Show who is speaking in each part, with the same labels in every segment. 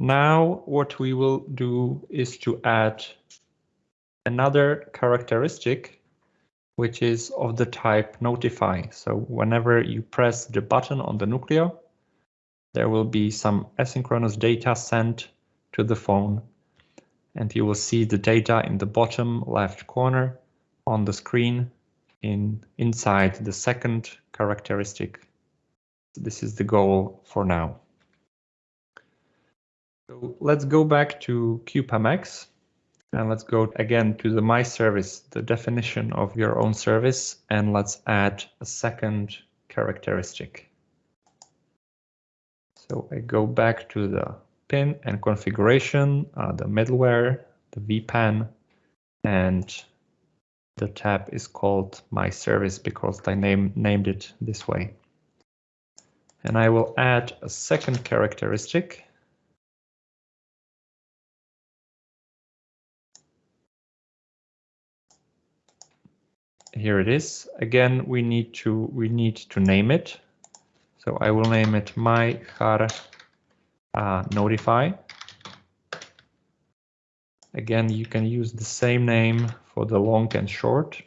Speaker 1: now what we will do is to add another characteristic which is of the type notify. So whenever you press the button on the Nucleo, there will be some asynchronous data sent to the phone and you will see the data in the bottom left corner on the screen in inside the second characteristic. This is the goal for now. So let's go back to CubeMX and let's go again to the my service, the definition of your own service, and let's add a second characteristic. So I go back to the pin and configuration, uh, the middleware, the WPAN, and the tab is called my service because I name, named it this way. And I will add a second characteristic. Here it is. Again, we need to we need to name it. So I will name it my char uh, notify. Again, you can use the same name for the long and short.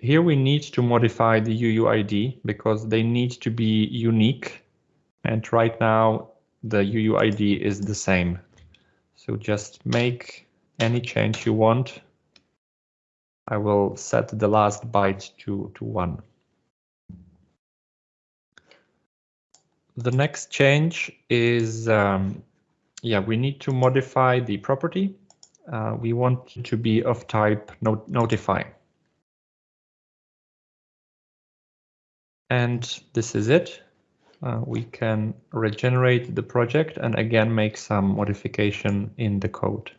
Speaker 1: Here we need to modify the UUID because they need to be unique. And right now the UUID is the same. So just make any change you want. I will set the last byte to, to one. the next change is, um, yeah, we need to modify the property. Uh, we want to be of type not notify. And this is it. Uh, we can regenerate the project and again make some modification in the code.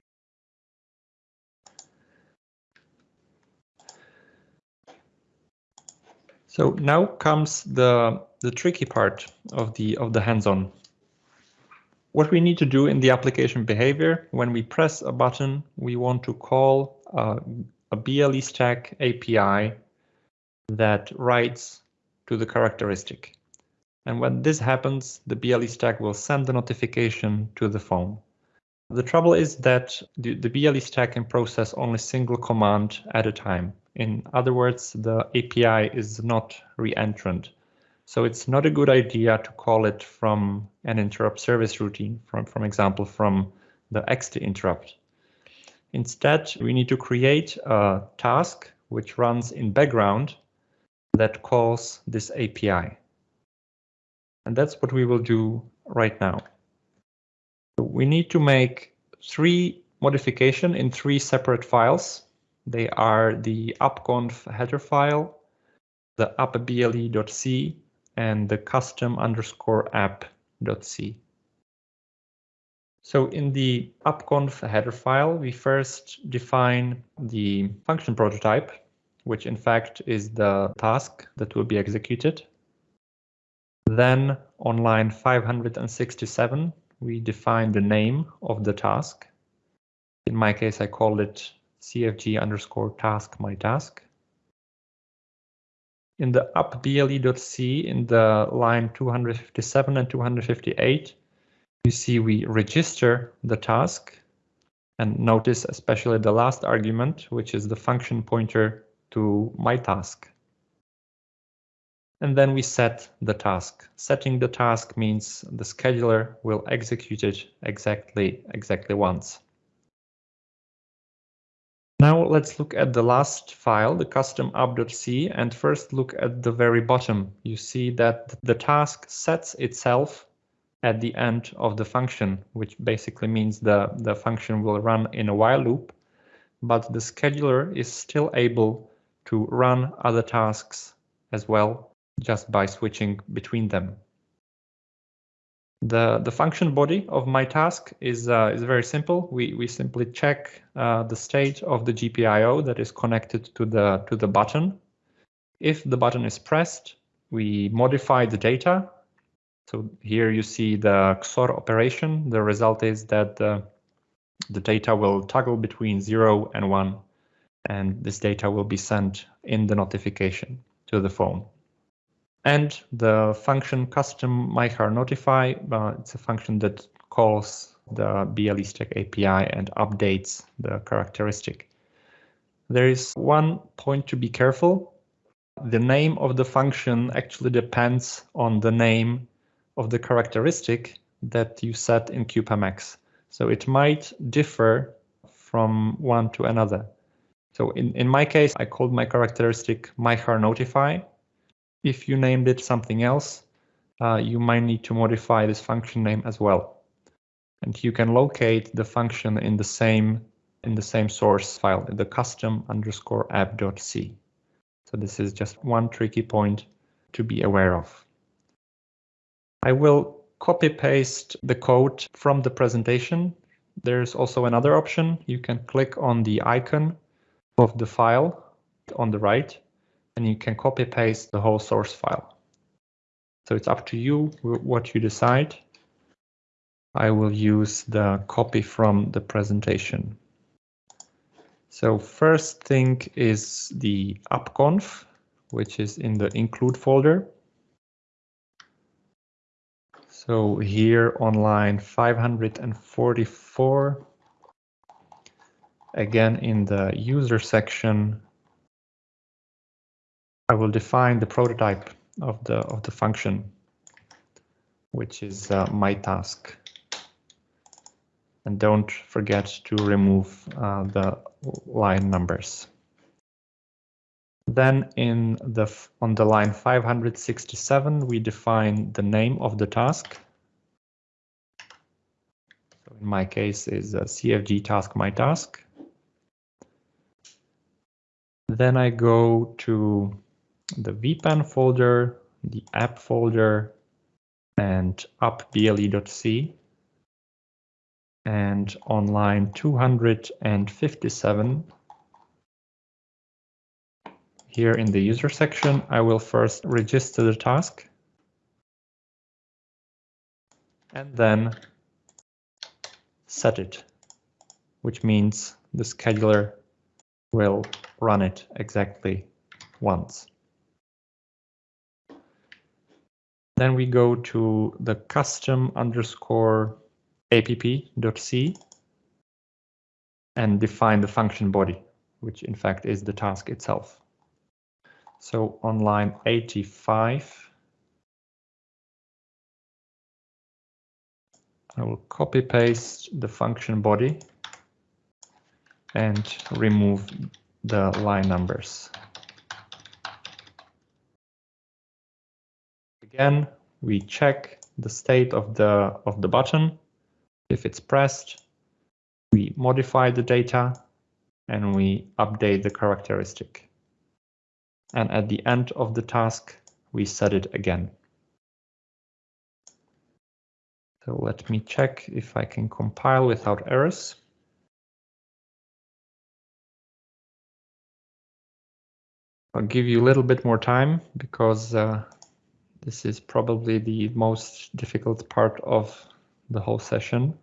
Speaker 1: So now comes the the tricky part of the of the hands-on. What we need to do in the application behavior, when we press a button, we want to call uh, a BLE stack API that writes to the characteristic. And when this happens, the BLE stack will send the notification to the phone. The trouble is that the, the BLE stack can process only single command at a time. In other words, the API is not re-entrant. So it's not a good idea to call it from an interrupt service routine, from, from example, from the ext interrupt. Instead, we need to create a task which runs in background that calls this API. And that's what we will do right now. We need to make three modification in three separate files. They are the appconf header file, the appble.c, and the custom underscore app.c. So in the appconf header file, we first define the function prototype, which in fact is the task that will be executed. Then on line 567, we define the name of the task. In my case, I call it cfg underscore task my task in the appble.c in the line 257 and 258, you see we register the task and notice especially the last argument, which is the function pointer to my task. And then we set the task. Setting the task means the scheduler will execute it exactly, exactly once. Now let's look at the last file, the custom app.c, and first look at the very bottom. You see that the task sets itself at the end of the function, which basically means the, the function will run in a while loop, but the scheduler is still able to run other tasks as well, just by switching between them. The, the function body of my task is, uh, is very simple. We, we simply check uh, the state of the GPIO that is connected to the, to the button. If the button is pressed, we modify the data. So here you see the XOR operation. The result is that uh, the data will toggle between 0 and 1, and this data will be sent in the notification to the phone. And the function custom mychar notify, uh, it's a function that calls the BLE stack API and updates the characteristic. There is one point to be careful. The name of the function actually depends on the name of the characteristic that you set in CubeMX. So it might differ from one to another. So in, in my case, I called my characteristic mychar notify. If you named it something else, uh, you might need to modify this function name as well. And you can locate the function in the same in the same source file, in the custom underscore app.c. So this is just one tricky point to be aware of. I will copy paste the code from the presentation. There's also another option. You can click on the icon of the file on the right, and you can copy paste the whole source file. So it's up to you what you decide. I will use the copy from the presentation. So first thing is the appconf, which is in the include folder. So here on line 544, again in the user section, I will define the prototype of the of the function, which is uh, my task. And don't forget to remove uh, the line numbers. Then in the on the line 567, we define the name of the task. So in my case is a CFG task my task. Then I go to the WPAN folder, the app folder, and appble.c and on line 257, here in the user section, I will first register the task and then set it, which means the scheduler will run it exactly once. Then we go to the custom underscore app.c and define the function body, which in fact is the task itself. So on line 85, I will copy paste the function body and remove the line numbers. Again, we check the state of the of the button if it's pressed, we modify the data and we update the characteristic. And at the end of the task, we set it again. So let me check if I can compile without errors. I'll give you a little bit more time because uh, this is probably the most difficult part of the whole session.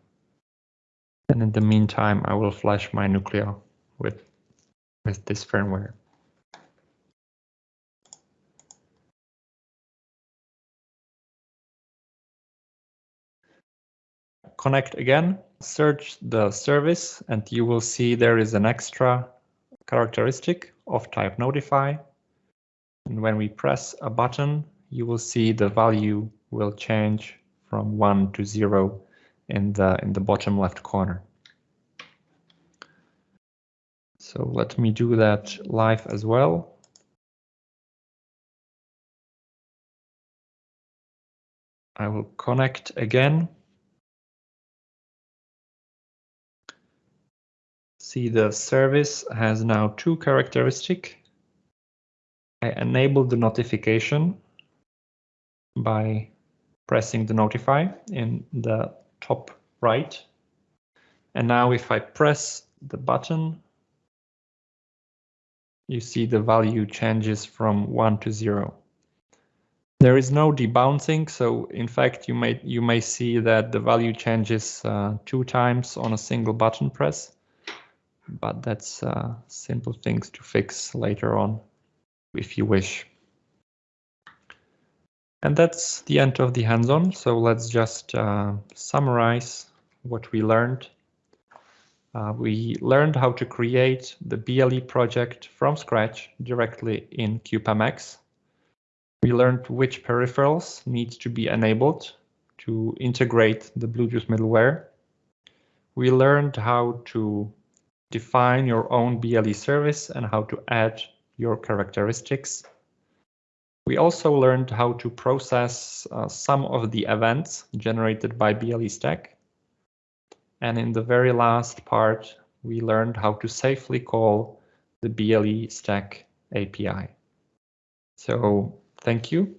Speaker 1: And in the meantime, I will flash my Nucleo with, with this firmware. Connect again, search the service, and you will see there is an extra characteristic of type notify. And when we press a button, you will see the value will change from 1 to 0 in the in the bottom left corner. So let me do that live as well. I will connect again. See the service has now two characteristic. I enable the notification by pressing the notify in the top right. And now if I press the button, you see the value changes from one to zero. There is no debouncing, so in fact you may you may see that the value changes uh, two times on a single button press, but that's uh, simple things to fix later on if you wish. And that's the end of the hands-on. So let's just uh, summarize what we learned. Uh, we learned how to create the BLE project from scratch directly in CubeMX. We learned which peripherals need to be enabled to integrate the Bluetooth middleware. We learned how to define your own BLE service and how to add your characteristics. We also learned how to process uh, some of the events generated by BLE Stack. And in the very last part, we learned how to safely call the BLE Stack API. So thank you